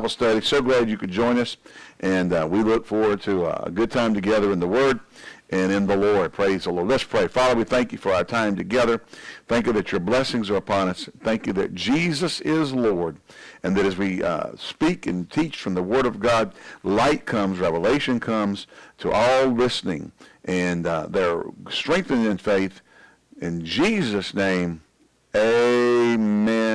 Bible study. So glad you could join us, and uh, we look forward to uh, a good time together in the Word and in the Lord. Praise the Lord. Let's pray. Father, we thank you for our time together. Thank you that your blessings are upon us. Thank you that Jesus is Lord, and that as we uh, speak and teach from the Word of God, light comes, revelation comes to all listening, and uh, they're strengthened in faith. In Jesus' name, amen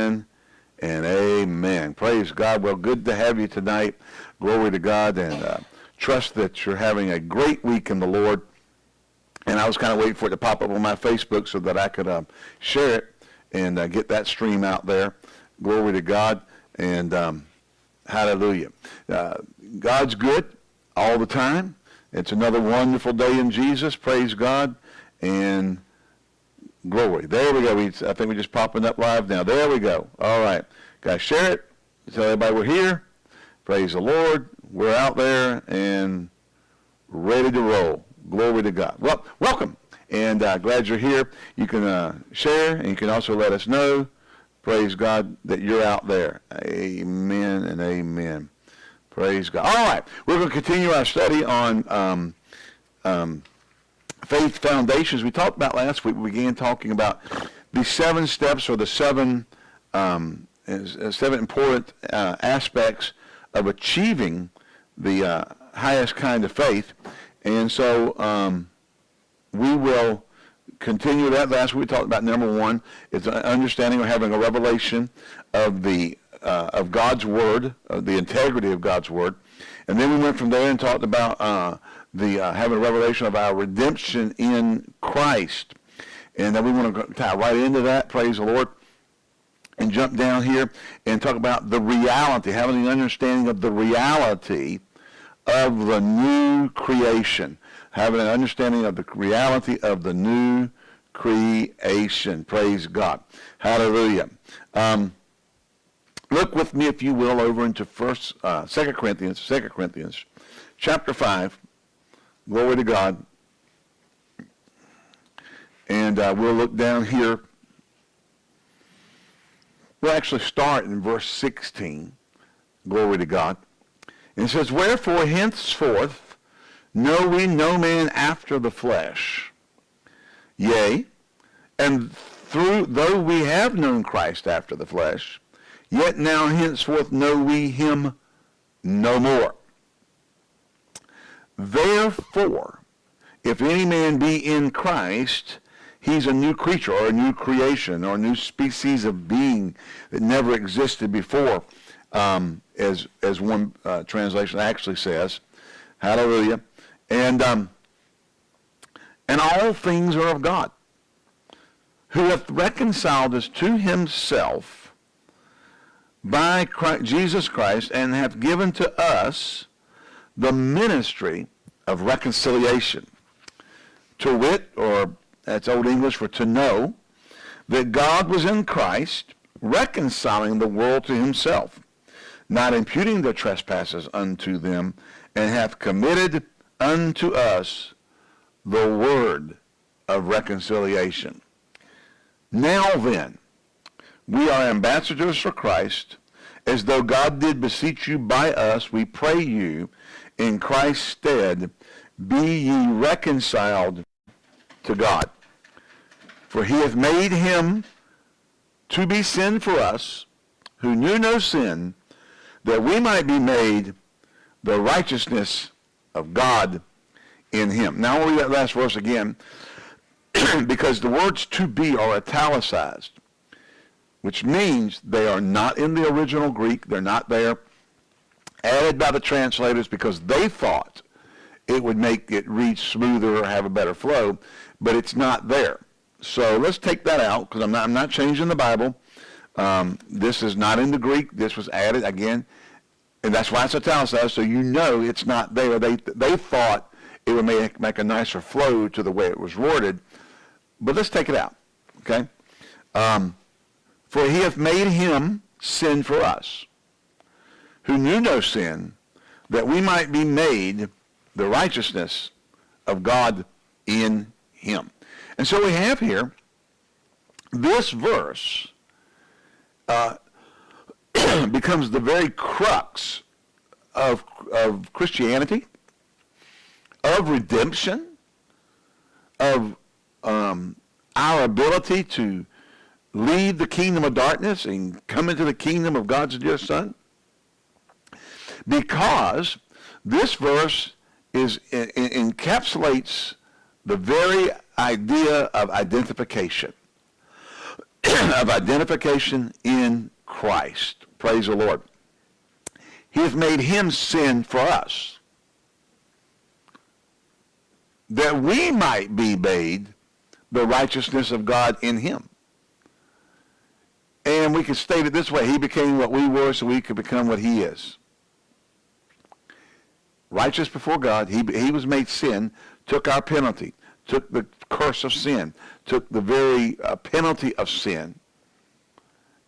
and amen. Praise God. Well, good to have you tonight. Glory to God, and uh, trust that you're having a great week in the Lord. And I was kind of waiting for it to pop up on my Facebook so that I could uh, share it and uh, get that stream out there. Glory to God, and um, hallelujah. Uh, God's good all the time. It's another wonderful day in Jesus. Praise God, and glory. There we go. We, I think we're just popping up live now. There we go. All right. Guys, share it. Tell everybody we're here. Praise the Lord. We're out there and ready to roll. Glory to God. Well, welcome. And uh, glad you're here. You can uh, share, and you can also let us know, praise God, that you're out there. Amen and amen. Praise God. All right. We're going to continue our study on um, um, faith foundations we talked about last week. We began talking about the seven steps or the seven um, seven important uh, aspects of achieving the uh, highest kind of faith. And so um, we will continue that. Last week we talked about number one is understanding or having a revelation of the uh, of God's word, of the integrity of God's word. And then we went from there and talked about uh, the uh, having a revelation of our redemption in Christ. And then we want to tie right into that, praise the Lord, and jump down here and talk about the reality, having an understanding of the reality of the new creation, having an understanding of the reality of the new creation. Praise God. Hallelujah. Um, look with me, if you will, over into First, uh, Second Corinthians, Second Corinthians, chapter five. Glory to God. And uh, we'll look down here. We'll actually start in verse 16. Glory to God. And it says, Wherefore henceforth know we no man after the flesh. Yea, and through though we have known Christ after the flesh, yet now henceforth know we him no more. Therefore, if any man be in Christ, he's a new creature or a new creation or a new species of being that never existed before, um, as, as one uh, translation actually says. Hallelujah. And, um, and all things are of God, who hath reconciled us to himself by Christ, Jesus Christ and hath given to us the ministry of reconciliation. To wit, or that's Old English for to know, that God was in Christ, reconciling the world to himself, not imputing their trespasses unto them, and hath committed unto us the word of reconciliation. Now then, we are ambassadors for Christ, as though God did beseech you by us, we pray you, in Christ's stead, be ye reconciled to God. For he hath made him to be sin for us, who knew no sin, that we might be made the righteousness of God in him. Now I'll read that last verse again, because the words to be are italicized, which means they are not in the original Greek. They're not there added by the translators because they thought it would make it read smoother or have a better flow, but it's not there. So let's take that out because I'm not, I'm not changing the Bible. Um, this is not in the Greek. This was added again, and that's why it's italicized, so you know it's not there. They, they thought it would make, make a nicer flow to the way it was worded, but let's take it out, okay? Um, For he hath made him sin for us who knew no sin, that we might be made the righteousness of God in him. And so we have here this verse uh, becomes the very crux of, of Christianity, of redemption, of um, our ability to leave the kingdom of darkness and come into the kingdom of God's dear Son? Because this verse is encapsulates the very idea of identification, of identification in Christ. Praise the Lord. He has made him sin for us, that we might be made the righteousness of God in him. And we can state it this way. He became what we were so we could become what he is. Righteous before God. He, he was made sin, took our penalty, took the curse of sin, took the very uh, penalty of sin,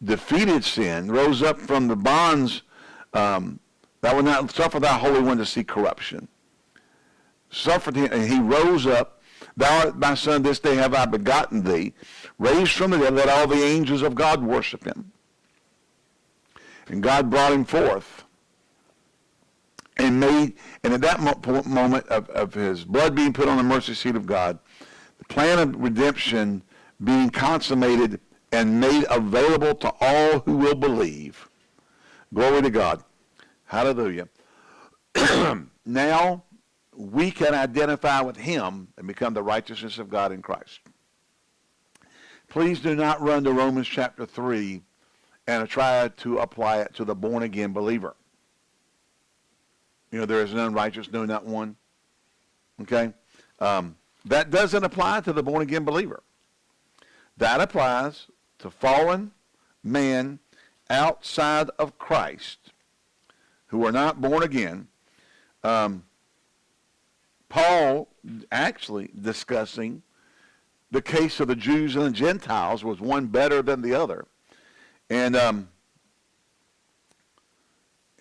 defeated sin, rose up from the bonds um, that would not suffer thy Holy One to see corruption. Suffered him, and he rose up. Thou art my son, this day have I begotten thee. Raised from the dead, let all the angels of God worship him. And God brought him forth and made, and at that mo- moment of, of his blood being put on the mercy seat of God, the plan of redemption being consummated and made available to all who will believe. Glory to God. Hallelujah. now we can identify with him and become the righteousness of God in Christ. Please do not run to Romans chapter 3 and try to apply it to the born again believer. You know, there is none righteous, no, not one. Okay? Um, that doesn't apply to the born again believer. That applies to fallen men outside of Christ who are not born again. Um, Paul actually discussing the case of the Jews and the Gentiles was one better than the other. And um,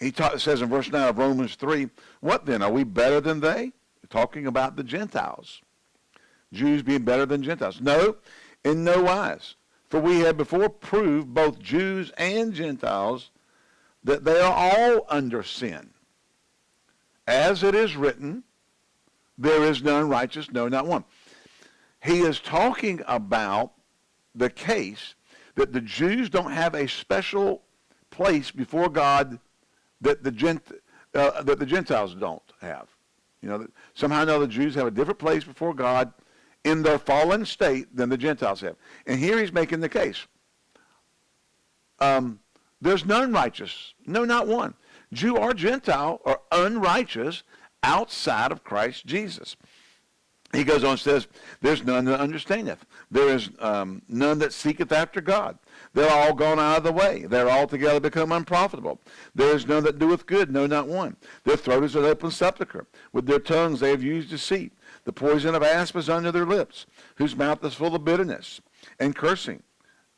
he ta- says in verse 9 of Romans 3, what then? Are we better than they? Talking about the Gentiles. Jews being better than Gentiles. No, in no wise. For we have before proved, both Jews and Gentiles, that they are all under sin. As it is written, there is none righteous, no, not one. He is talking about the case that the Jews don't have a special place before God that the, Gent, uh, that the Gentiles don't have. You know, that somehow or another, the Jews have a different place before God in their fallen state than the Gentiles have. And here he's making the case. Um, there's none righteous. No, not one. Jew or Gentile are unrighteous outside of Christ Jesus. He goes on and says, There's none that understandeth. There is um, none that seeketh after God. They're all gone out of the way. They're altogether become unprofitable. There is none that doeth good, no, not one. Their throat is an open sepulchre. With their tongues they have used deceit. The poison of asp is under their lips, whose mouth is full of bitterness and cursing.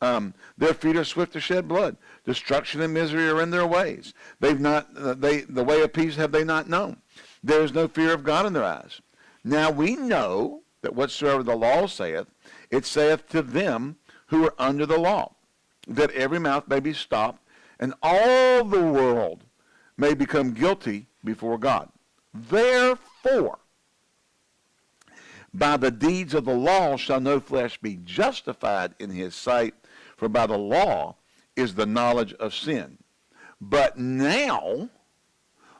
Um, their feet are swift to shed blood. Destruction and misery are in their ways. They've not, uh, they, the way of peace have they not known. There is no fear of God in their eyes. Now we know that whatsoever the law saith, it saith to them who are under the law, that every mouth may be stopped, and all the world may become guilty before God. Therefore, by the deeds of the law shall no flesh be justified in his sight, for by the law is the knowledge of sin. But now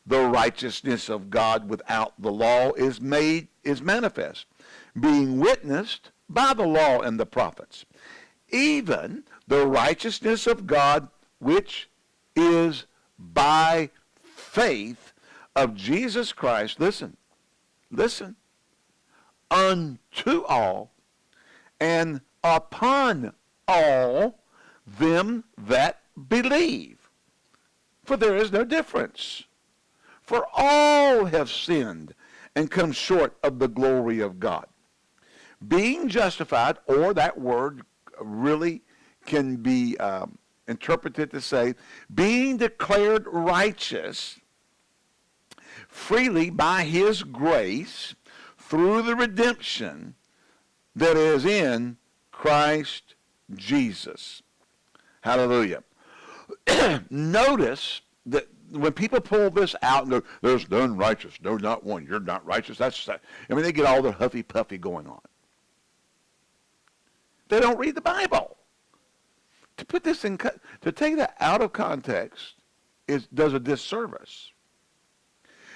the righteousness of God without the law is made is manifest, being witnessed by the law and the prophets, even the righteousness of God which is by faith of Jesus Christ. Listen, listen, unto all and upon all them that believe. For there is no difference. For all have sinned and come short of the glory of God. Being justified, or that word really can be um, interpreted to say, being declared righteous freely by his grace through the redemption that is in Christ Jesus. Hallelujah. notice that when people pull this out and go, there's none righteous, no, not one, you're not righteous, that's, I mean, they get all their huffy puffy going on. They don't read the Bible. To put this in, to take that out of context is, does a disservice.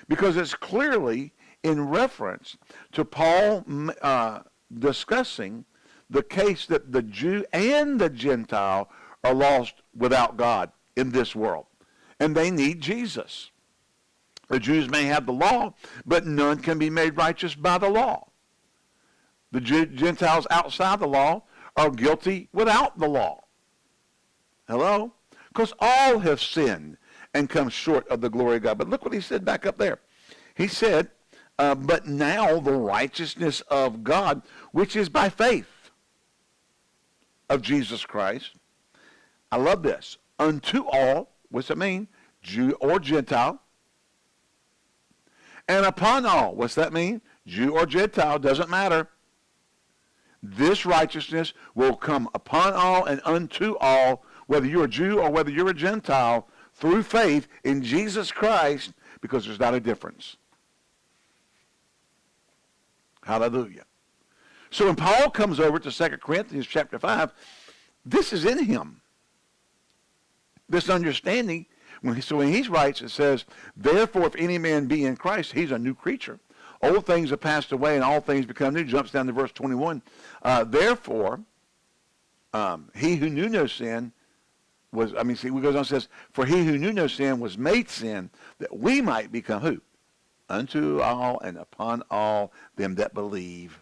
Because it's clearly in reference to Paul uh, discussing the case that the Jew and the Gentile are lost without God in this world. And they need Jesus. The Jews may have the law, but none can be made righteous by the law. The Gentiles outside the law are guilty without the law. Hello? Because all have sinned and come short of the glory of God. But look what he said back up there. He said, uh, but now the righteousness of God, which is by faith of Jesus Christ. I love this. Unto all, what's that mean? Jew or Gentile. And upon all, what's that mean? Jew or Gentile, doesn't matter. This righteousness will come upon all and unto all, whether you're a Jew or whether you're a Gentile, through faith in Jesus Christ, because there's not a difference. Hallelujah. So when Paul comes over to 2 Corinthians chapter 5, this is in him. This understanding. When he, so when he writes, it says, Therefore, if any man be in Christ, he's a new creature. Old things have passed away and all things become new. Jumps down to verse 21. Uh, Therefore, um, he who knew no sin was, I mean, see, he goes on and says, For he who knew no sin was made sin that we might become who? unto all and upon all them that believe.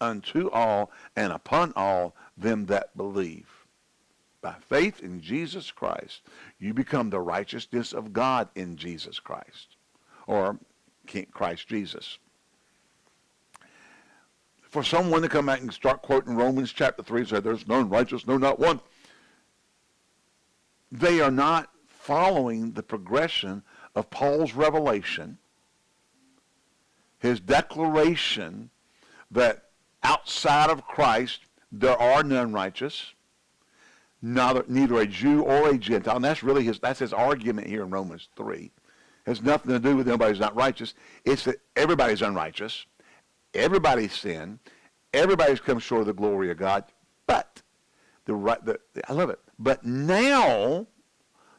Unto all and upon all them that believe. By faith in Jesus Christ, you become the righteousness of God in Jesus Christ, or Christ Jesus. For someone to come back and start quoting Romans chapter 3 and say, there's none righteous, no, not one, they are not following the progression of Paul's revelation, his declaration that outside of Christ there are none righteous, neither, neither a Jew or a Gentile. And that's really his, that's his argument here in Romans 3. It has nothing to do with anybody's not righteous. It's that everybody's unrighteous. Everybody's sinned. Everybody's come short of the glory of God. But, the, right, the, I love it. But now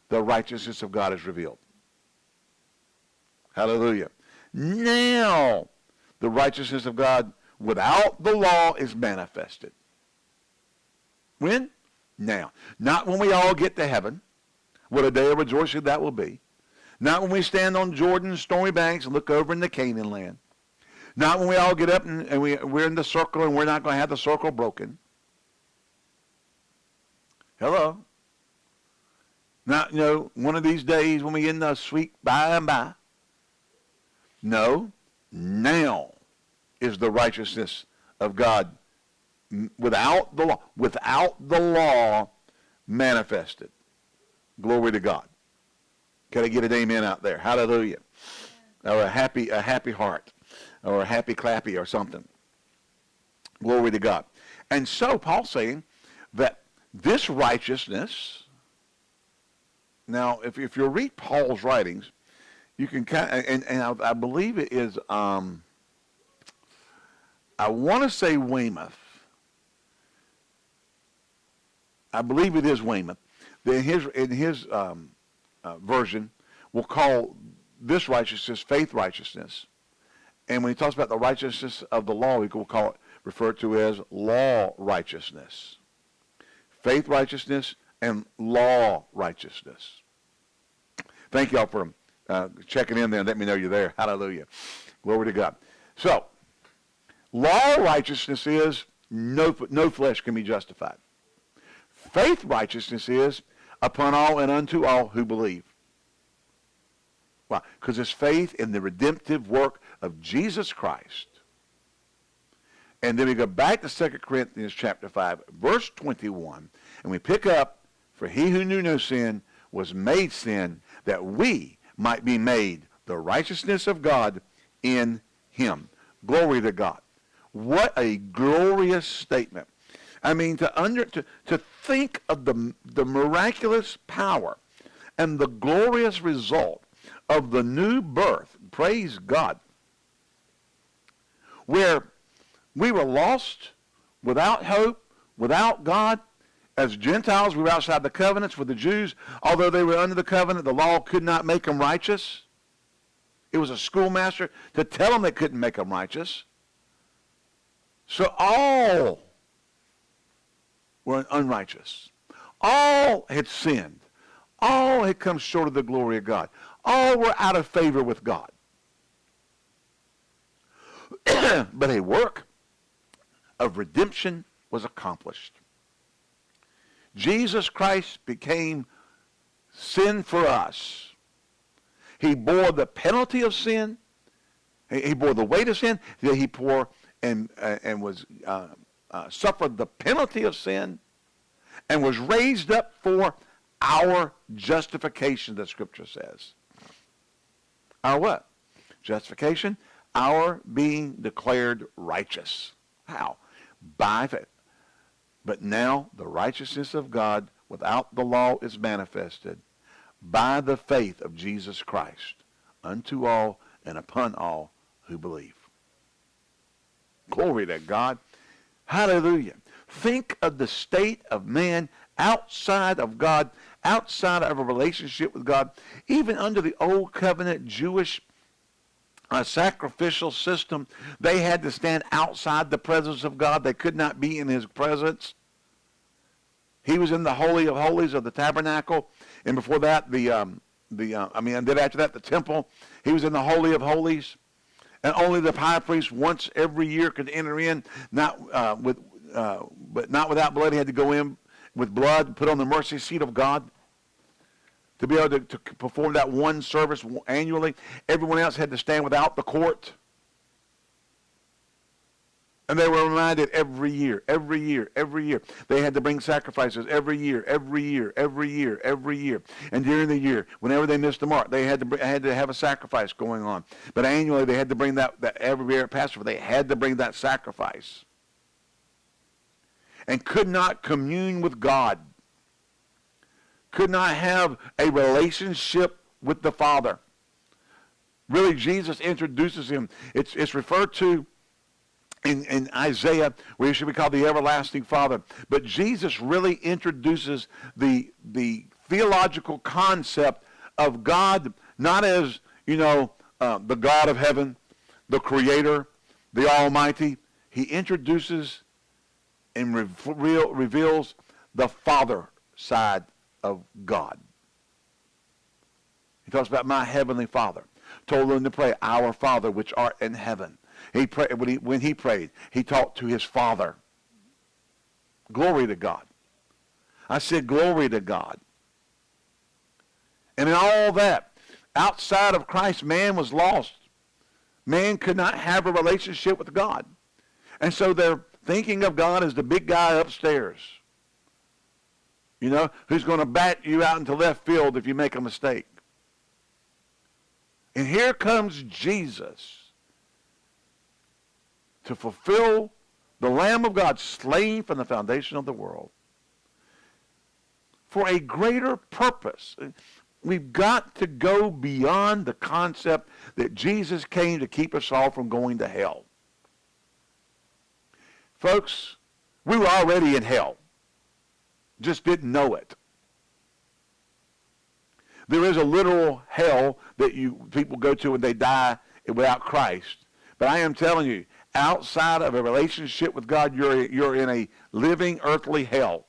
the righteousness of God is revealed. Hallelujah. Now, the righteousness of God without the law is manifested. When? Now. Not when we all get to heaven. What a day of rejoicing that will be. Not when we stand on Jordan's stormy banks and look over in the Canaan land. Not when we all get up and, and we, we're in the circle and we're not going to have the circle broken. Hello. Not, you know, one of these days when we in the sweet by and by. No, now is the righteousness of God without the law, without the law manifested. Glory to God. Can I get an amen out there? Hallelujah. Or a happy, a happy heart. Or a happy clappy or something. Glory to God. And so Paul's saying that this righteousness, now if, if you read Paul's writings, you can kind of, and, and I, I, believe it is, um, I want to say Weymouth. I believe it is Weymouth. In his, in his um, uh, version, we'll call this righteousness faith righteousness. And when he talks about the righteousness of the law, we will call it, referred to as law righteousness. Faith righteousness and law righteousness. Thank y'all for uh, checking in there and let me know you're there. Hallelujah. Glory to God. So, law righteousness is no, no flesh can be justified. Faith righteousness is upon all and unto all who believe. Why? Because it's faith in the redemptive work of Jesus Christ. And then we go back to 2 Corinthians chapter 5, verse 21, and we pick up, For he who knew no sin was made sin, that we might be made the righteousness of God in him. Glory to God. What a glorious statement. I mean, to under to, to think of the the miraculous power and the glorious result of the new birth. Praise God. Where we were lost, without hope, without God, as Gentiles, we were outside the covenants with the Jews. Although they were under the covenant, the law could not make them righteous. It was a schoolmaster to tell them they couldn't make them righteous. So all were unrighteous. All had sinned. All had come short of the glory of God. All were out of favor with God. but a work of redemption was accomplished. Jesus Christ became sin for us. He bore the penalty of sin. He bore the weight of sin. He bore and, uh, and was uh, uh, suffered the penalty of sin and was raised up for our justification, the scripture says. Our what? Justification, our being declared righteous. How? By faith. But now the righteousness of God without the law is manifested by the faith of Jesus Christ unto all and upon all who believe. Glory to God. Hallelujah. Think of the state of man outside of God, outside of a relationship with God, even under the old covenant Jewish uh, sacrificial system, they had to stand outside the presence of God. They could not be in his presence. He was in the holy of holies of the tabernacle, and before that, the um, the uh, I mean, and then after that, the temple. He was in the holy of holies, and only the high priest once every year could enter in, not uh, with, uh, but not without blood. He had to go in with blood, put on the mercy seat of God to be able to, to perform that one service annually. Everyone else had to stand without the court. And they were reminded every year, every year, every year. They had to bring sacrifices every year, every year, every year, every year. And during the year, whenever they missed the mark, they had to had to have a sacrifice going on. But annually, they had to bring that, that every year at Passover, they had to bring that sacrifice. And could not commune with God could not have a relationship with the Father. Really, Jesus introduces him. It's, it's referred to in, in Isaiah we should be called the everlasting Father. But Jesus really introduces the, the theological concept of God not as, you know, uh, the God of heaven, the creator, the almighty. He introduces and reveal, reveals the Father side of God. He talks about my heavenly Father. Told them to pray, Our Father which art in heaven. He prayed, when, he, when he prayed, he talked to his Father. Glory to God. I said, Glory to God. And in all that, outside of Christ, man was lost. Man could not have a relationship with God. And so they're thinking of God as the big guy upstairs you know, who's going to bat you out into left field if you make a mistake. And here comes Jesus to fulfill the Lamb of God slain from the foundation of the world for a greater purpose. We've got to go beyond the concept that Jesus came to keep us all from going to hell. Folks, we were already in hell just didn't know it. There is a literal hell that you people go to when they die without Christ. But I am telling you, outside of a relationship with God, you're, you're in a living earthly hell.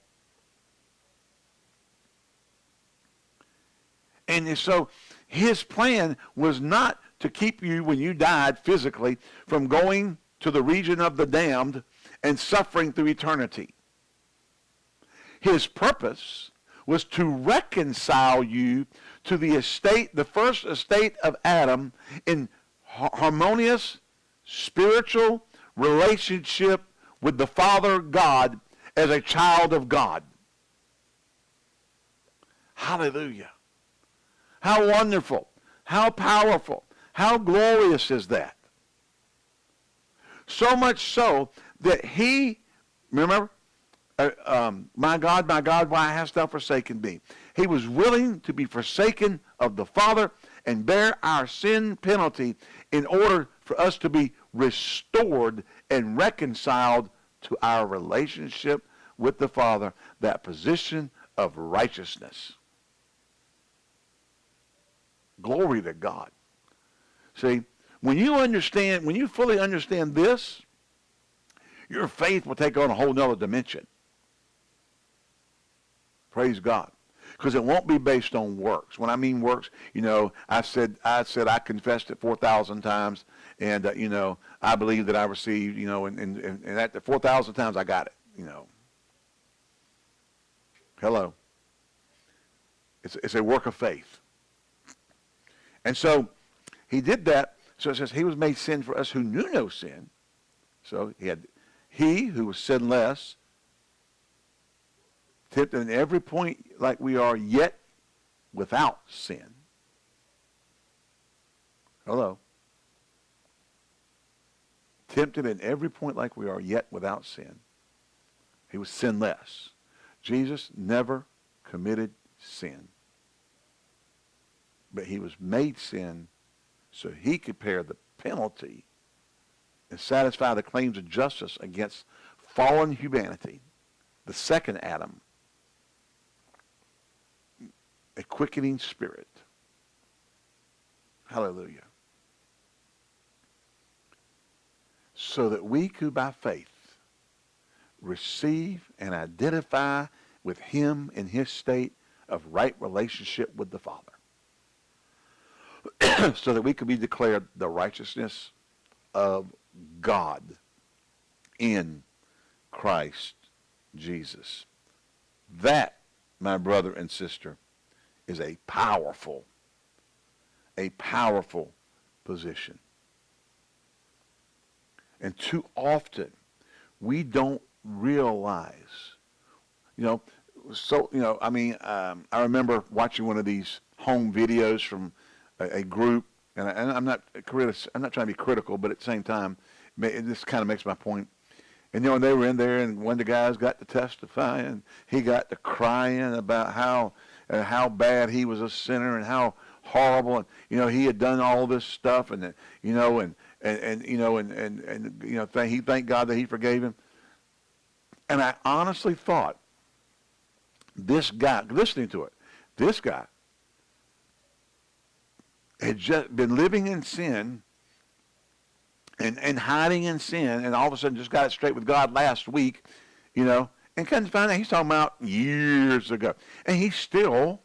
And so his plan was not to keep you, when you died physically, from going to the region of the damned and suffering through eternity. His purpose was to reconcile you to the estate, the first estate of Adam in harmonious spiritual relationship with the Father God as a child of God. Hallelujah. How wonderful. How powerful. How glorious is that? So much so that he, remember, uh, um, my God, my God, why hast thou forsaken me? He was willing to be forsaken of the Father and bear our sin penalty in order for us to be restored and reconciled to our relationship with the Father, that position of righteousness. Glory to God. See, when you understand, when you fully understand this, your faith will take on a whole nother dimension. Praise God. Because it won't be based on works. When I mean works, you know, I said I said I confessed it 4,000 times, and, uh, you know, I believe that I received, you know, and, and, and at 4,000 times I got it, you know. Hello. It's, it's a work of faith. And so he did that. So it says he was made sin for us who knew no sin. So he had he who was sinless tempted in every point like we are, yet without sin. Hello. Tempted in every point like we are, yet without sin. He was sinless. Jesus never committed sin. But he was made sin so he could bear the penalty and satisfy the claims of justice against fallen humanity, the second Adam, a quickening spirit. Hallelujah. So that we could, by faith, receive and identify with him in his state of right relationship with the Father. so that we could be declared the righteousness of God in Christ Jesus. That, my brother and sister, is a powerful, a powerful position. And too often, we don't realize, you know, so, you know, I mean, um, I remember watching one of these home videos from a, a group, and, I, am not I'm not trying to be critical, but at the same time, this kind of makes my point. And you know, they were in there, and one of the guys got to testify, and he got to crying about how uh, how bad he was a sinner and how horrible, and you know, he had done all this stuff, and you know, and and, and you know, and and and you know, th- he thanked God that he forgave him. And I honestly thought this guy, listening to it, this guy had just been living in sin and, and hiding in sin and all of a sudden just got it straight with God last week, you know, and couldn't find out he's talking about years ago. And he's still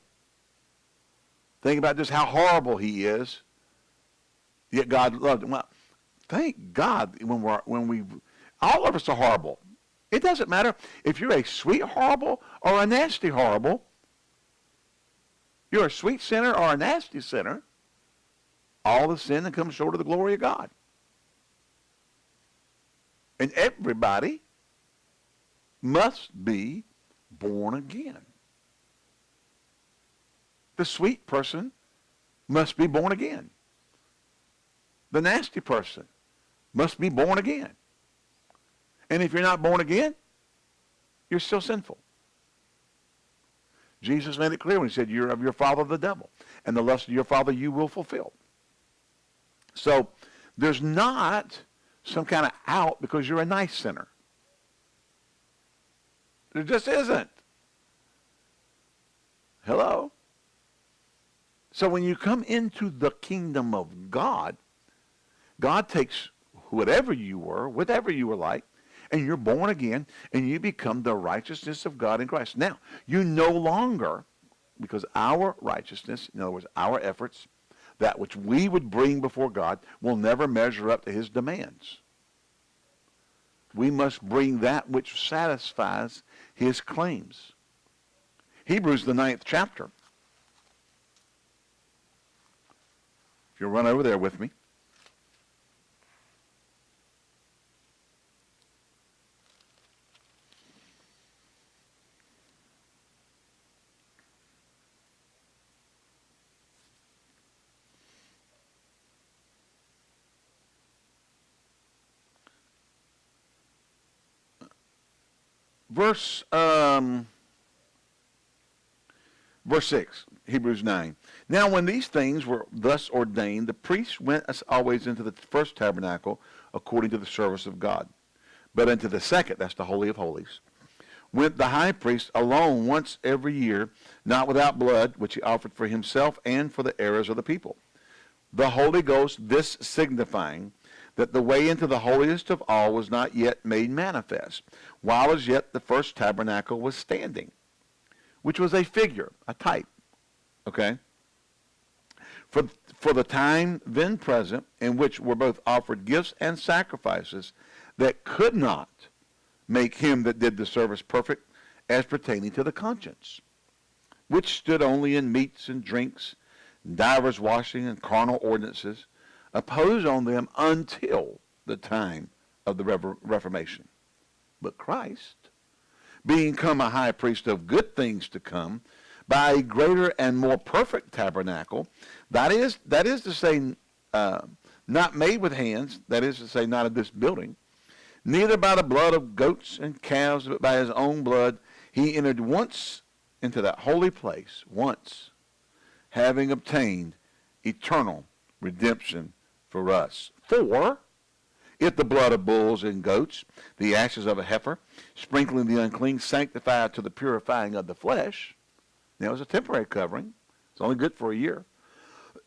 thinking about just how horrible he is, yet God loved him. Well, thank God when we're when we all of us are horrible. It doesn't matter if you're a sweet horrible or a nasty horrible. You're a sweet sinner or a nasty sinner all the sin that comes short of the glory of God. And everybody must be born again. The sweet person must be born again. The nasty person must be born again. And if you're not born again, you're still sinful. Jesus made it clear when he said, You're of your father the devil, and the lust of your father you will fulfill. So there's not some kind of out because you're a nice sinner. There just isn't. Hello? So when you come into the kingdom of God, God takes whatever you were, whatever you were like, and you're born again, and you become the righteousness of God in Christ. Now, you no longer, because our righteousness, in other words, our efforts, that which we would bring before God will never measure up to his demands. We must bring that which satisfies his claims. Hebrews, the ninth chapter. If you'll run over there with me. Verse um, verse 6, Hebrews 9. Now when these things were thus ordained, the priests went as always into the first tabernacle according to the service of God. But into the second, that's the Holy of Holies, went the high priest alone once every year, not without blood, which he offered for himself and for the errors of the people. The Holy Ghost, this signifying that the way into the holiest of all was not yet made manifest, while as yet the first tabernacle was standing, which was a figure, a type. Okay? For, for the time then present, in which were both offered gifts and sacrifices that could not make him that did the service perfect as pertaining to the conscience, which stood only in meats and drinks, divers washing and carnal ordinances, opposed on them until the time of the Reformation. But Christ, being come a high priest of good things to come, by a greater and more perfect tabernacle, that is, that is to say, uh, not made with hands, that is to say, not of this building, neither by the blood of goats and calves, but by his own blood, he entered once into that holy place, once, having obtained eternal redemption for us. For if the blood of bulls and goats, the ashes of a heifer, sprinkling the unclean, sanctify to the purifying of the flesh, now it was a temporary covering. It's only good for a year.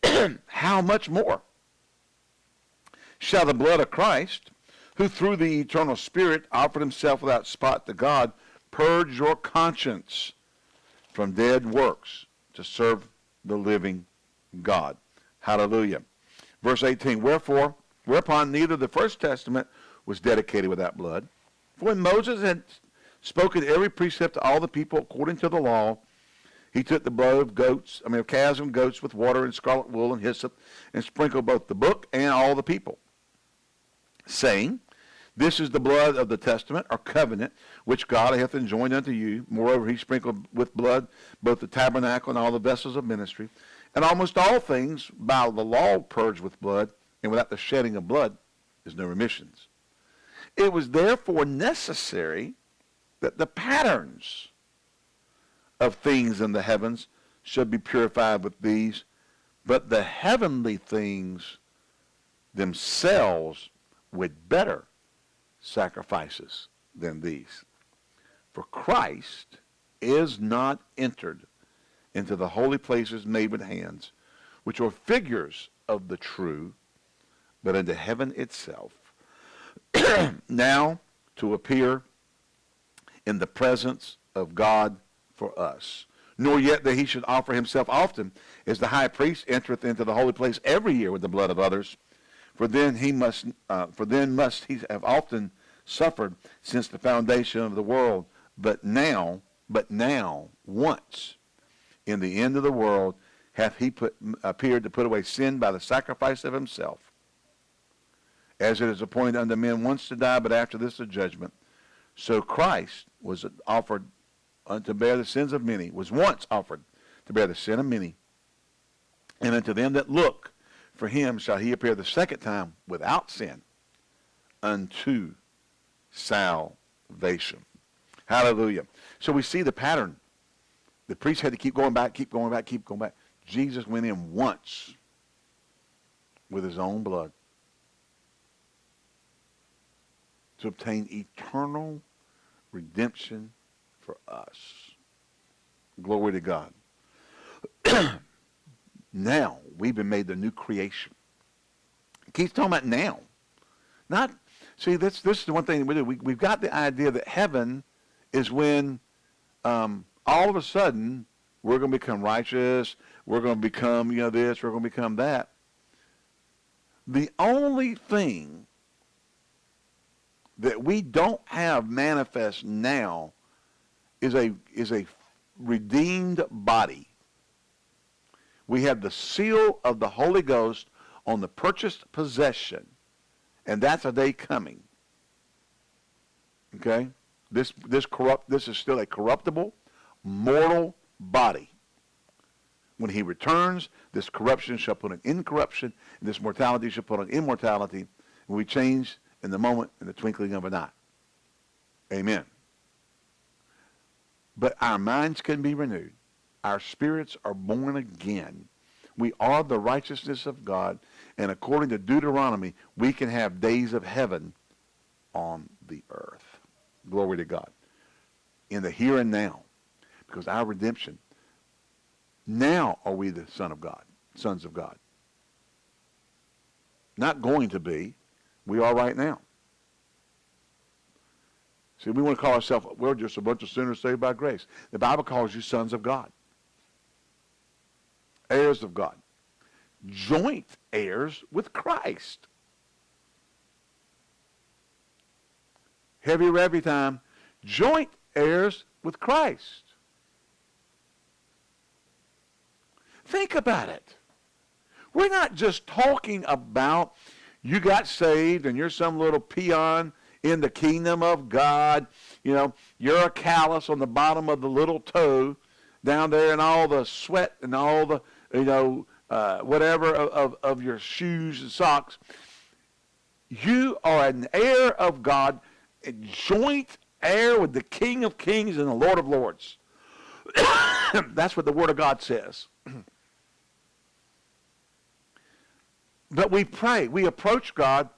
How much more shall the blood of Christ, who through the eternal Spirit offered himself without spot to God, purge your conscience from dead works to serve the living God. Hallelujah. Verse 18, Wherefore, whereupon neither the first testament was dedicated without blood. For when Moses had spoken every precept to all the people according to the law, he took the blood of goats, I mean of calves and goats with water and scarlet wool and hyssop, and sprinkled both the book and all the people, saying, This is the blood of the testament or covenant which God hath enjoined unto you. Moreover, he sprinkled with blood both the tabernacle and all the vessels of ministry. And almost all things by the law purged with blood, and without the shedding of blood is no remissions. It was therefore necessary that the patterns of things in the heavens should be purified with these, but the heavenly things themselves with better sacrifices than these. For Christ is not entered into the holy places made with hands, which are figures of the true, but into heaven itself, now to appear in the presence of God for us. Nor yet that he should offer himself often, as the high priest entereth into the holy place every year with the blood of others. For then he must, uh, for then must he have often suffered since the foundation of the world. But now, but now, once in the end of the world hath he put, appeared to put away sin by the sacrifice of himself. As it is appointed unto men once to die, but after this a judgment. So Christ was offered to bear the sins of many, was once offered to bear the sin of many. And unto them that look for him shall he appear the second time without sin unto salvation. Hallelujah. So we see the pattern the priest had to keep going back, keep going back, keep going back. Jesus went in once with his own blood to obtain eternal redemption for us. Glory to God. now, we've been made the new creation. Keeps talking about now. Not, see, this, this is the one thing we do. We, we've got the idea that heaven is when um, all of a sudden, we're going to become righteous. We're going to become, you know, this. We're going to become that. The only thing that we don't have manifest now is a is a redeemed body. We have the seal of the Holy Ghost on the purchased possession, and that's a day coming. Okay, this this corrupt this is still a corruptible, mortal body. When he returns, this corruption shall put on incorruption, and this mortality shall put on immortality, and we change in the moment, in the twinkling of an eye. Amen. But our minds can be renewed. Our spirits are born again. We are the righteousness of God. And according to Deuteronomy, we can have days of heaven on the earth. Glory to God. In the here and now. Because our redemption, now are we the Son of God, sons of God. Not going to be. We are right now. See, we want to call ourselves, we're just a bunch of sinners saved by grace. The Bible calls you sons of God, heirs of God, joint heirs with Christ. Heavy every time, joint heirs with Christ. Think about it. We're not just talking about you got saved and you're some little peon in the kingdom of God. You know, you're a callus on the bottom of the little toe down there and all the sweat and all the, you know, uh, whatever of, of, of your shoes and socks. You are an heir of God, a joint heir with the King of Kings and the Lord of Lords. That's what the Word of God says. But we pray. We approach God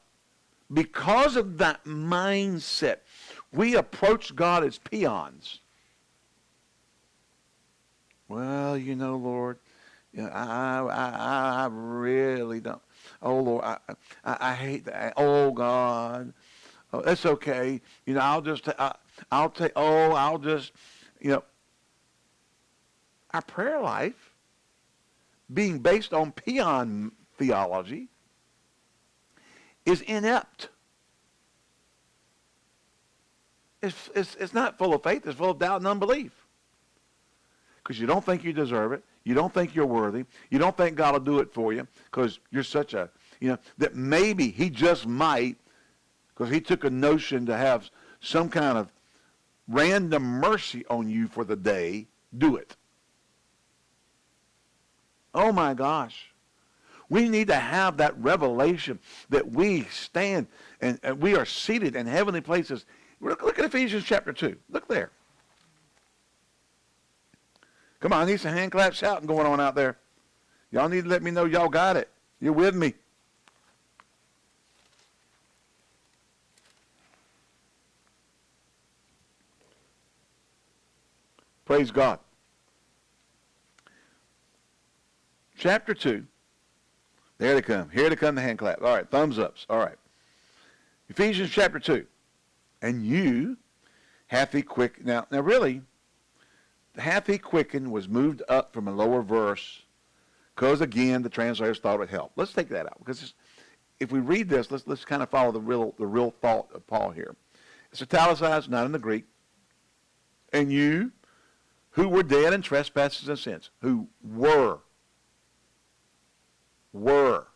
because of that mindset, we approach God as peons. Well, you know, Lord, you know, I, I, I really don't. Oh, Lord, I, I, I hate that. Oh, God. Oh, that's okay. You know, I'll just, I, I'll take, oh, I'll just, you know. Our prayer life being based on peon theology is inept. It's, it's, it's not full of faith. It's full of doubt and unbelief. Because you don't think you deserve it. You don't think you're worthy. You don't think God will do it for you because you're such a, you know, that maybe he just might because he took a notion to have some kind of random mercy on you for the day, do it. Oh my gosh. We need to have that revelation that we stand and, and we are seated in heavenly places. Look, look at Ephesians chapter 2. Look there. Come on, need some hand clap shouting going on out there. Y'all need to let me know y'all got it. You're with me. Praise God. Chapter 2. There they come. Here they come the hand clap. All right, thumbs ups. All right. Ephesians chapter 2. And you hath he quickened. Now, now really, hath he quickened was moved up from a lower verse because, again, the translators thought it would help. Let's take that out because if we read this, let's, let's kind of follow the real, the real thought of Paul here. It's italicized, not in the Greek. And you who were dead in trespasses and sins, who were were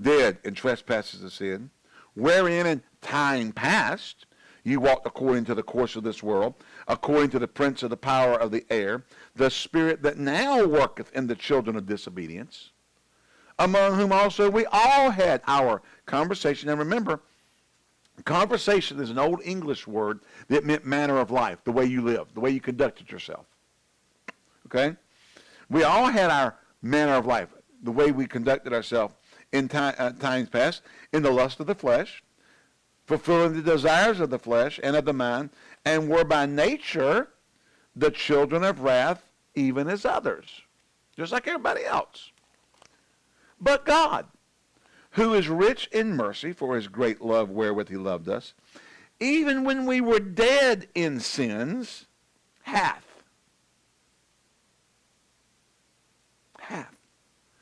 dead in trespasses and sin, wherein in time past you walked according to the course of this world, according to the prince of the power of the air, the spirit that now worketh in the children of disobedience, among whom also we all had our conversation. And remember, conversation is an old English word that meant manner of life, the way you lived, the way you conducted yourself. Okay? We all had our manner of life, the way we conducted ourselves in time, uh, times past, in the lust of the flesh, fulfilling the desires of the flesh and of the mind, and were by nature the children of wrath, even as others, just like everybody else. But God, who is rich in mercy for his great love wherewith he loved us, even when we were dead in sins, hath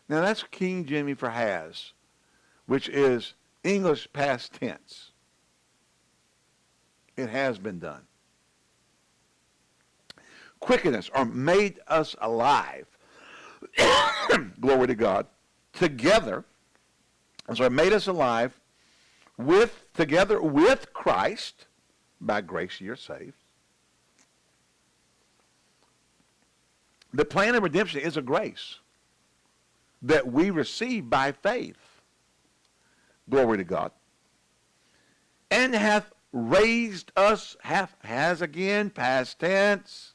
Now that's King Jimmy for has, which is English past tense. It has been done. Quickeness or made us alive. Glory to God. Together, so made us alive with together with Christ. By grace you're saved. The plan of redemption is a grace that we receive by faith. Glory to God. And hath raised us, hath, has again, past tense,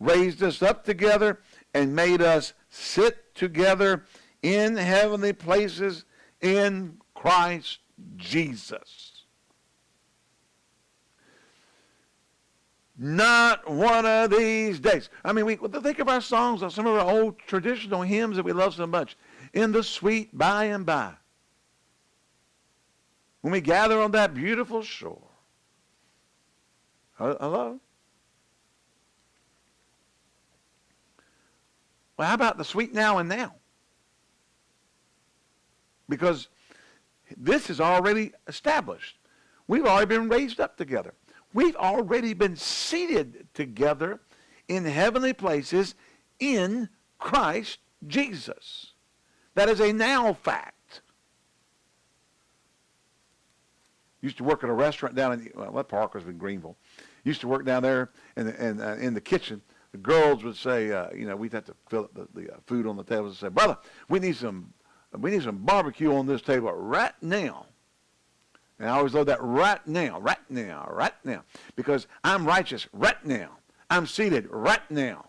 raised us up together and made us sit together in heavenly places in Christ Jesus. Not one of these days. I mean, we think of our songs, some of our old traditional hymns that we love so much. In the sweet by and by. When we gather on that beautiful shore. Hello? Well, how about the sweet now and now? Because this is already established. We've already been raised up together. We've already been seated together in heavenly places in Christ Jesus. That is a now fact. Used to work at a restaurant down in, well, that park was in Greenville. Used to work down there in the, in, uh, in the kitchen. The girls would say, uh, you know, we'd have to fill up the, the uh, food on the tables and say, brother, we need some we need some barbecue on this table right now. And I always love that right now, right now, right now. Because I'm righteous right now. I'm seated right now.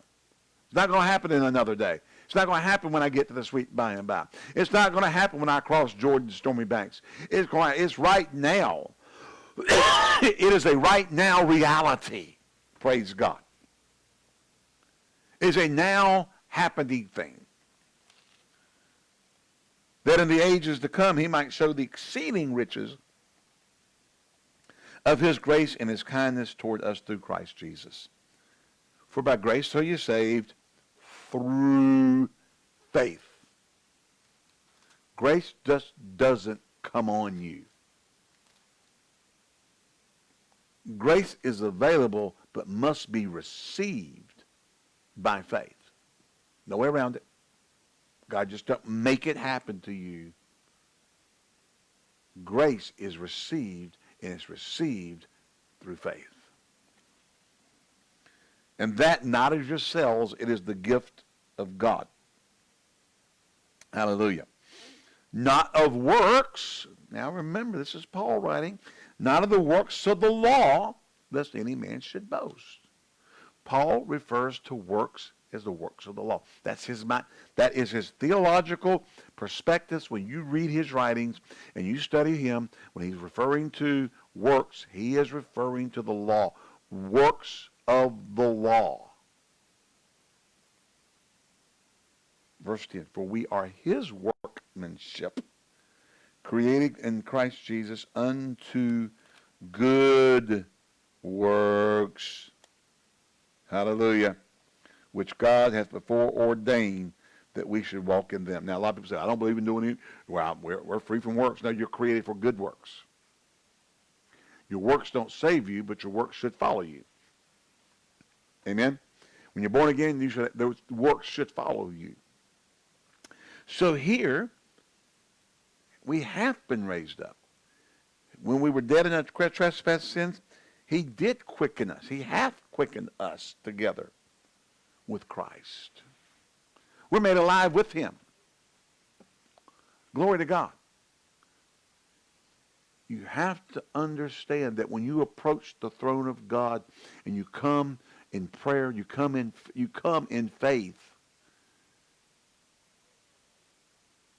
It's not going to happen in another day. It's not going to happen when I get to the sweet by and by. It's not going to happen when I cross Jordan's stormy banks. It's, going, it's right now. it is a right now reality. Praise God. It's a now happening thing that in the ages to come he might show the exceeding riches of his grace and his kindness toward us through Christ Jesus. For by grace are you saved through faith. Grace just doesn't come on you. Grace is available but must be received by faith. No way around it. God just don't make it happen to you. Grace is received, and it's received through faith. And that not of yourselves, it is the gift of God. Hallelujah. Not of works. Now remember, this is Paul writing. Not of the works of the law, lest any man should boast. Paul refers to works as the works of the law. That's his mind. That is his theological perspectives. When you read his writings and you study him, when he's referring to works, he is referring to the law. Works of the law. Verse 10, for we are his workmanship, created in Christ Jesus unto good works. Hallelujah which God has before ordained that we should walk in them. Now, a lot of people say, I don't believe in doing it. Well, we're, we're free from works. No, you're created for good works. Your works don't save you, but your works should follow you. Amen? When you're born again, you should, those works should follow you. So here, we have been raised up. When we were dead in our trespass sins, he did quicken us. He hath quickened us together with Christ. We're made alive with him. Glory to God. You have to understand that when you approach the throne of God and you come in prayer, you come in you come in faith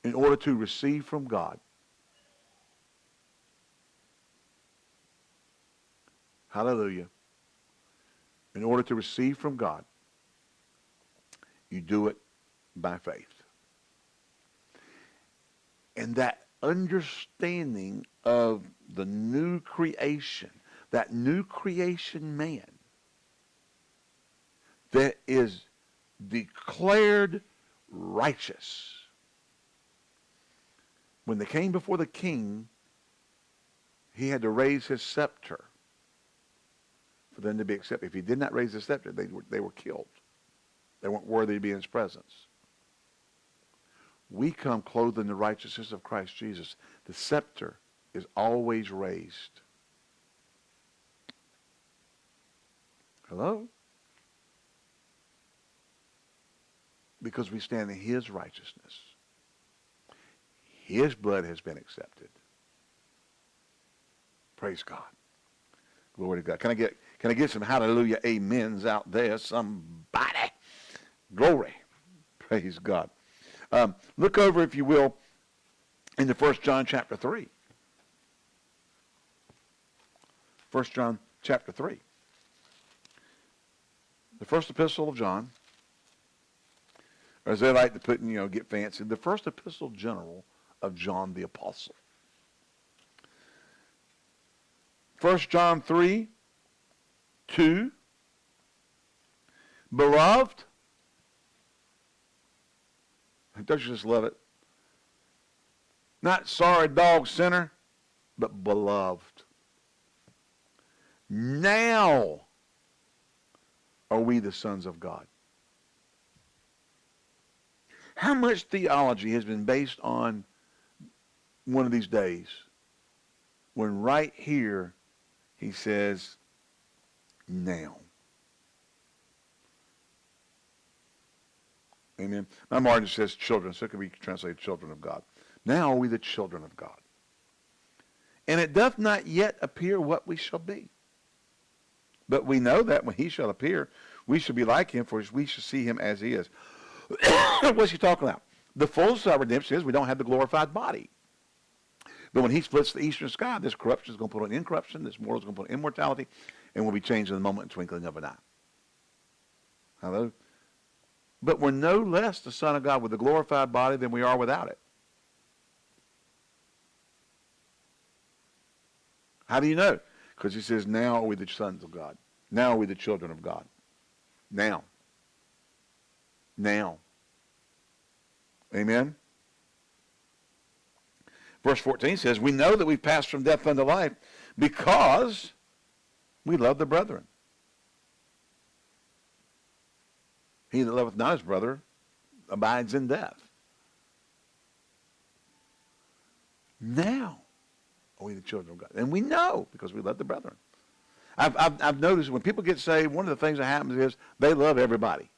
in order to receive from God. Hallelujah. In order to receive from God, you do it by faith. And that understanding of the new creation, that new creation man that is declared righteous. When they came before the king, he had to raise his scepter for them to be accepted. If he did not raise the scepter, they were, they were killed. They weren't worthy to be in his presence. We come clothed in the righteousness of Christ Jesus. The scepter is always raised. Hello? Because we stand in his righteousness. His blood has been accepted. Praise God. Glory to God. Can I get can I get some hallelujah amens out there? Somebody. Glory. Praise God. Um, look over, if you will, in the First John chapter 3. First John chapter 3. The first epistle of John, or as they like to put, in, you know, get fancy, the first epistle general of John the Apostle. First John 3, 2. Beloved, don't you just love it? Not sorry dog sinner, but beloved. Now are we the sons of God. How much theology has been based on one of these days when right here he says, now. Amen. My margin says children, so it can be translated children of God. Now are we the children of God. And it doth not yet appear what we shall be. But we know that when he shall appear, we shall be like him, for we shall see him as he is. What's he talking about? The fullness of redemption is we don't have the glorified body. But when he splits the eastern sky, this corruption is going to put on incorruption, this mortal is going to put on immortality, and we'll be changed in the moment and twinkling of an eye. Hello? But we're no less the Son of God with a glorified body than we are without it. How do you know? Because he says, now are we the sons of God. Now are we the children of God. Now. Now. Amen? Verse 14 says, We know that we've passed from death unto life because we love the brethren. He that loveth not his brother abides in death. Now are we the children of God. And we know because we love the brethren. I've, I've, I've noticed when people get saved, one of the things that happens is they love everybody.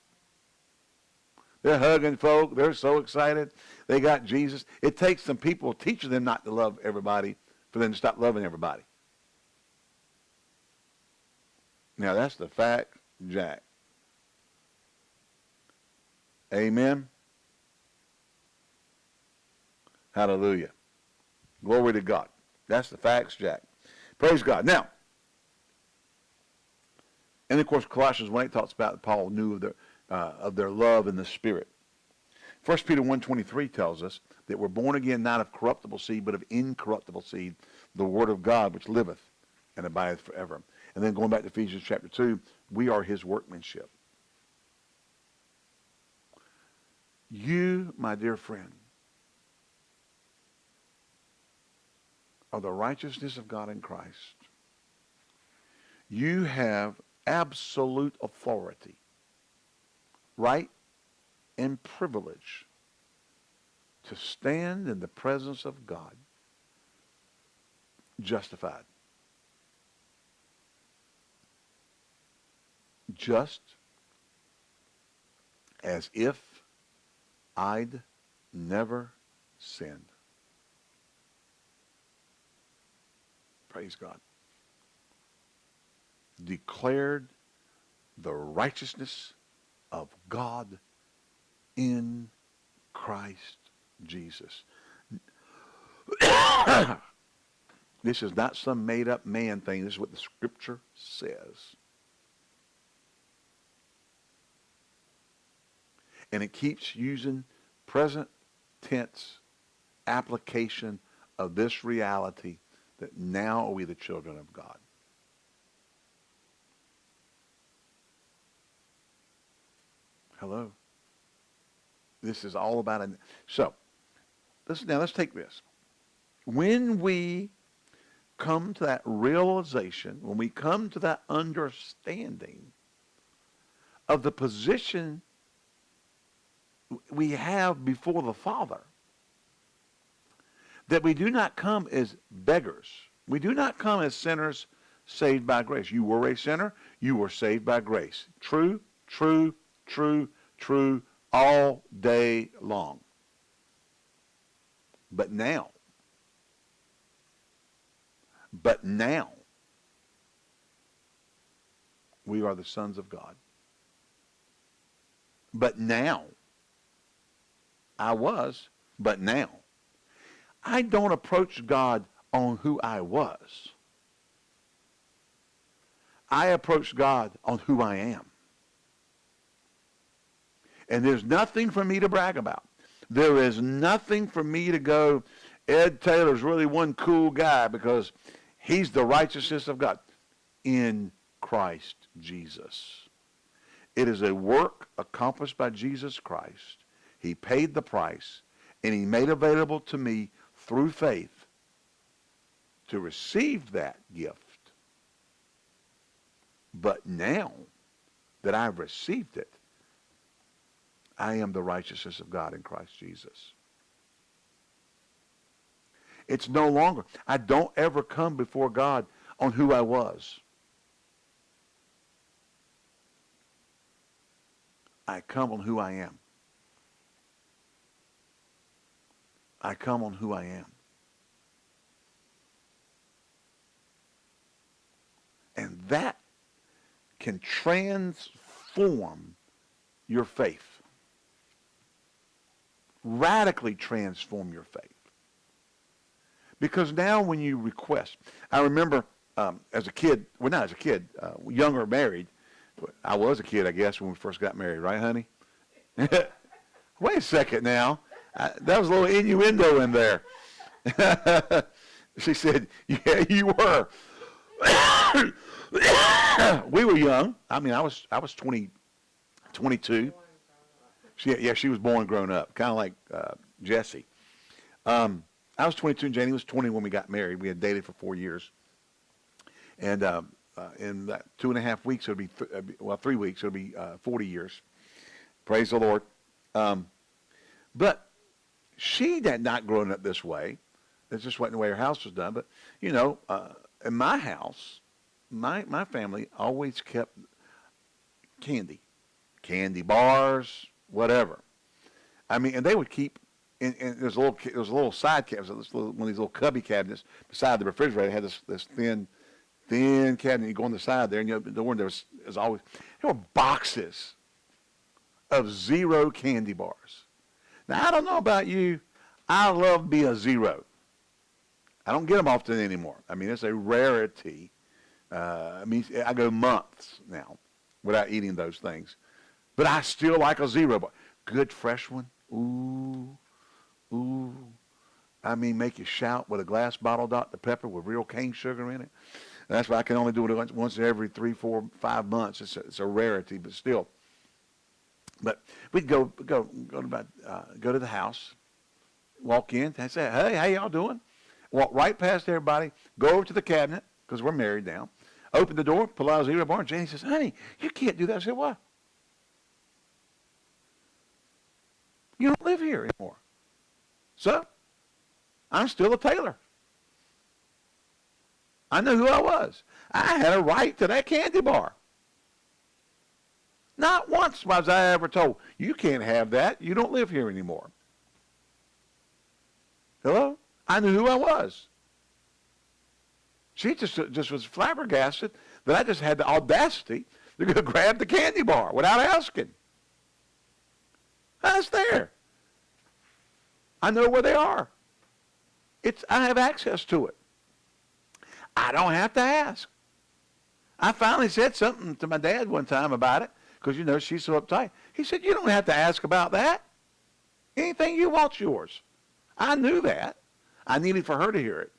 They're hugging folk. They're so excited. They got Jesus. It takes some people teaching them not to love everybody for them to stop loving everybody. Now, that's the fact, Jack. Amen. Hallelujah. Glory to God. That's the facts, Jack. Praise God. Now, and of course, Colossians 1 8 talks about Paul knew of their, uh, of their love in the Spirit. 1 Peter 1.23 tells us that we're born again not of corruptible seed, but of incorruptible seed, the word of God which liveth and abideth forever. And then going back to Ephesians chapter 2, we are his workmanship. You, my dear friend, are the righteousness of God in Christ. You have absolute authority, right, and privilege to stand in the presence of God justified. Just as if I'd never sinned. Praise God. Declared the righteousness of God in Christ Jesus. this is not some made up man thing. This is what the scripture says. And it keeps using present tense application of this reality that now are we the children of God. Hello. This is all about it. So, let's, now let's take this. When we come to that realization, when we come to that understanding of the position we have before the Father, that we do not come as beggars. We do not come as sinners saved by grace. You were a sinner. You were saved by grace. True, true, true, true, all day long. But now, but now, We are the sons of God. But now, I was, but now, I don't approach God on who I was. I approach God on who I am. And there's nothing for me to brag about. There is nothing for me to go, Ed Taylor's really one cool guy because he's the righteousness of God in Christ Jesus. It is a work accomplished by Jesus Christ. He paid the price, and he made available to me through faith to receive that gift. But now that I've received it, I am the righteousness of God in Christ Jesus. It's no longer, I don't ever come before God on who I was. I come on who I am. I come on who I am. And that can transform your faith. Radically transform your faith. Because now when you request, I remember um, as a kid, well not as a kid, uh, younger married, I was a kid, I guess, when we first got married, right, honey? Wait a second now. That was a little innuendo in there. she said, yeah, you were. we were young. I mean, I was I was 20, 22. She, yeah, she was born grown up, kind of like uh, Jesse. Um, I was 22 and Janie was 20 when we got married. We had dated for four years. And um, uh, in that two and a half weeks, it'll be, th- uh, well, three weeks, it'll be uh, 40 years. Praise the Lord. Um, but she had not grown up this way. It's just wasn't the way her house was done. But, you know, uh, in my house, my, my family always kept candy, candy bars, whatever. I mean, and they would keep and, and there's a little there's a little side cabinet, one of these little cubby cabinets beside the refrigerator. It had this this thin thin cabinet. You go on the side there, and you open the door, and there was, always there were boxes of zero candy bars. Now I don't know about you, I love being a zero. I don't get them often anymore. I mean, it's a rarity. Uh, I mean, I go months now without eating those things, but I still like a zero bar. Good fresh one. Ooh, ooh. I mean, make you shout with a glass bottle Dr. Pepper with real cane sugar in it. That's why I can only do it once every three, four, five months. It's a, it's a rarity, but still. But we'd go go go to about, uh, go to the house, walk in, and say, "Hey, how y'all doing?" Walk right past everybody, go over to the cabinet because we're married now. Open the door, pull out bar, and Janie says, "Honey, you can't do that." I said, "Why?" You don't live here anymore. So, I'm still a Taylor. I knew who I was. I had a right to that candy bar. Not once was I ever told, you can't have that. You don't live here anymore. Hello? I knew who I was. She just, just was flabbergasted that I just had the audacity to go grab the candy bar without asking. That's there. I know where they are. It's, I have access to it. I don't have to ask. I finally said something to my dad one time about it because, you know, she's so uptight. He said, you don't have to ask about that. Anything you want's yours. I knew that. I needed for her to hear it.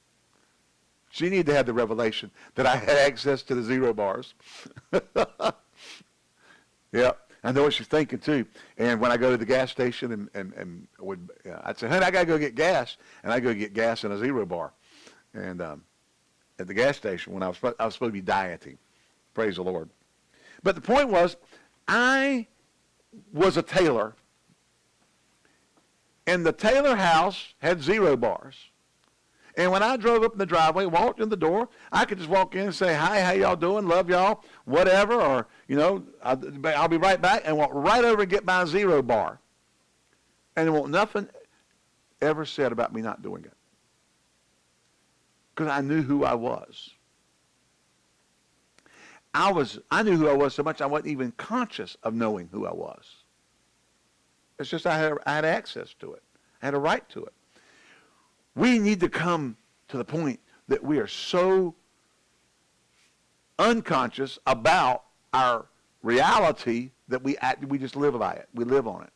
She needed to have the revelation that I had access to the zero bars. yeah, I know what she's thinking too. And when I go to the gas station and, and, and would, I'd say, honey, I got to go get gas. And I go get gas in a zero bar. And um, at the gas station when I was, I was supposed to be dieting. Praise the Lord. But the point was, I was a Taylor, and the Taylor house had zero bars. And when I drove up in the driveway, walked in the door, I could just walk in and say, hi, how y'all doing? Love y'all, whatever. Or, you know, I'll, be right back and walk right over and get my zero bar. And there won't nothing ever said about me not doing it because I knew who I was. I was, I knew who I was so much I wasn't even conscious of knowing who I was. It's just I had, I had access to it. I had a right to it. We need to come to the point that we are so unconscious about our reality that we act, we just live by it. We live on it.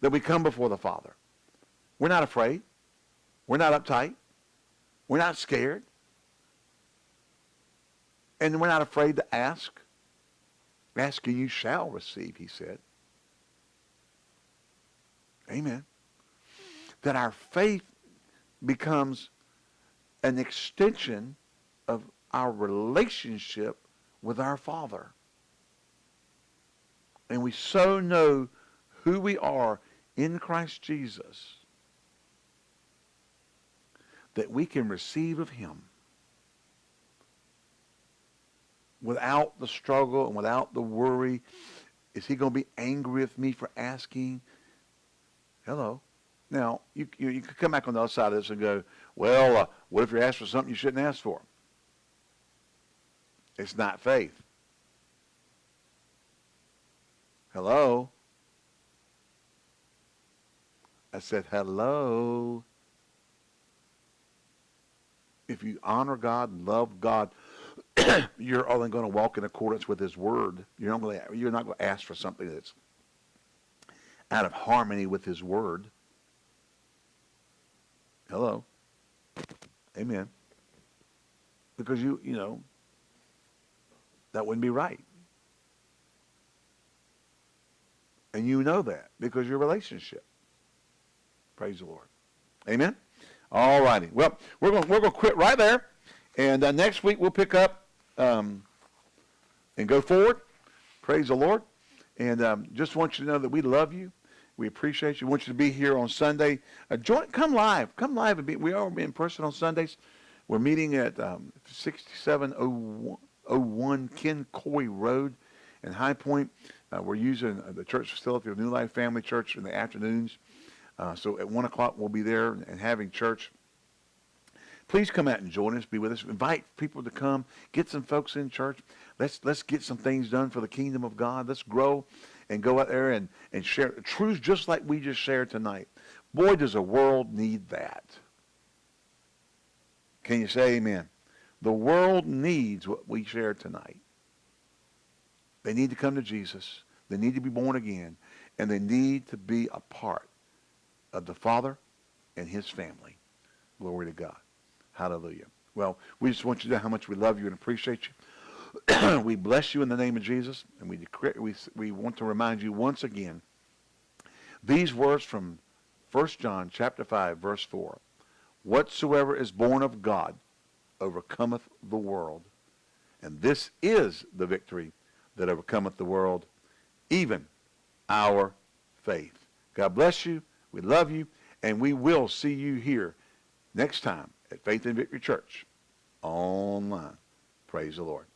That we come before the Father. We're not afraid. We're not uptight. We're not scared. And we're not afraid to ask. Ask and you shall receive, he said. Amen. That our faith becomes an extension of our relationship with our Father. And we so know who we are in Christ Jesus that we can receive of him without the struggle and without the worry. Is he going to be angry with me for asking? Hello. Now, you, you, you could come back on the other side of this and go, well, uh, what if you're asked for something you shouldn't ask for? It's not faith. Hello? I said, hello? If you honor God and love God, you're only going to walk in accordance with His Word. You're not going to, you're not going to ask for something that's out of harmony with His Word. Hello? Amen. Because you, you know, that wouldn't be right. And you know that because your relationship. Praise the Lord. Amen? All righty. Well, we're going we're going to quit right there. And uh, next week we'll pick up um, and go forward. Praise the Lord. And um, just want you to know that we love you. We appreciate you. We want you to be here on Sunday. Uh, join, come live. Come live. And be, we are in person on Sundays. We're meeting at um, 6701 Ken Coy Road in High Point. Uh, we're using uh, the church facility of New Life Family Church in the afternoons. Uh, so at 1 o'clock we'll be there and having church. Please come out and join us. Be with us. Invite people to come. Get some folks in church. Let's, let's get some things done for the kingdom of God. Let's grow and go out there and, and share truths just like we just shared tonight. Boy, does the world need that. Can you say amen? The world needs what we shared tonight. They need to come to Jesus. They need to be born again. And they need to be a part of the Father and his family. Glory to God. Hallelujah. Well, we just want you to know how much we love you and appreciate you. we bless you in the name of Jesus, and we, declare, we, we want to remind you once again these words from 1 John chapter 5, verse 4. Whatsoever is born of God overcometh the world. And this is the victory that overcometh the world, even our faith. God bless you. We love you. And we will see you here next time at Faith and Victory Church online. Praise the Lord.